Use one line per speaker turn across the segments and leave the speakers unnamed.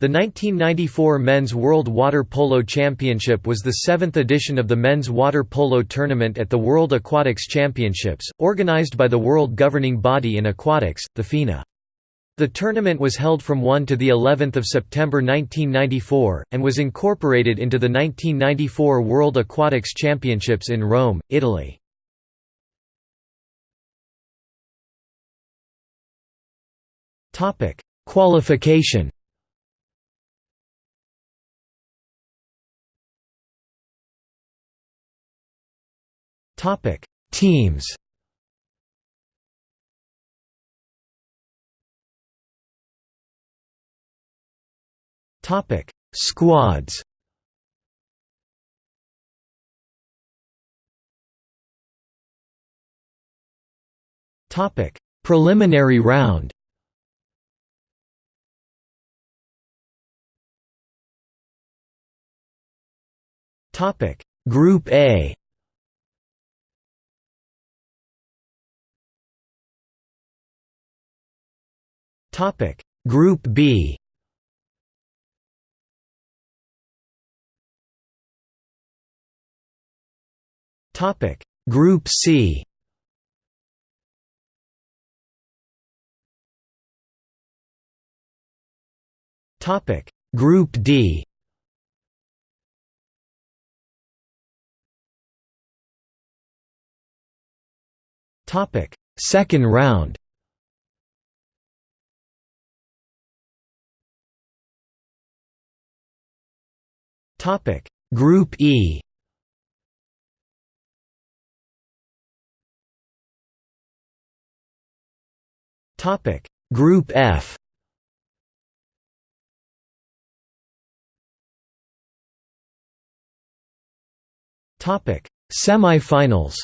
The 1994 Men's World Water Polo Championship was the seventh edition of the men's water polo tournament at the World Aquatics Championships, organized by the world governing body in aquatics, the FINA. The tournament was held from 1 to the 11th of September 1994 and was incorporated into the 1994 World Aquatics Championships in Rome, Italy. Qualification Topic: Teams. Topic: Squads. Topic: Preliminary round. Topic: Group A. Topic. Group B. Topic. Group C. Topic. Group D. Topic. Second round Topic. Group E. Topic. Group F. Topic. Semifinals.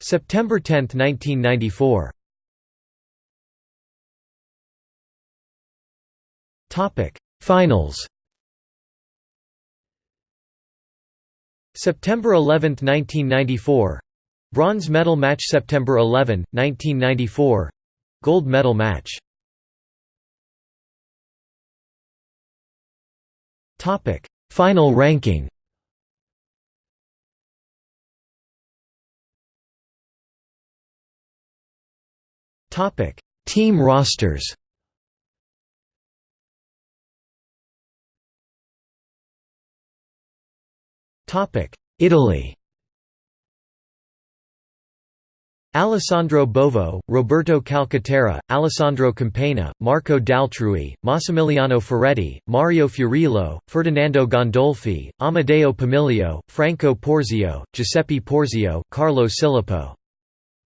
September 10, 1994 Topic. Finals September 11, 1994 Bronze medal match September 11, 1994 Gold medal match. Topic. Final ranking Topic. Team rosters Italy. Alessandro Bovo, Roberto Calcaterra, Alessandro Campagna, Marco D'Altrui, Massimiliano Ferretti, Mario Fiorillo, Ferdinando Gandolfi, Amedeo Pomilio, Franco Porzio, Giuseppe Porzio, Carlo Silipo.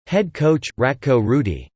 Head coach, Ratko Rudić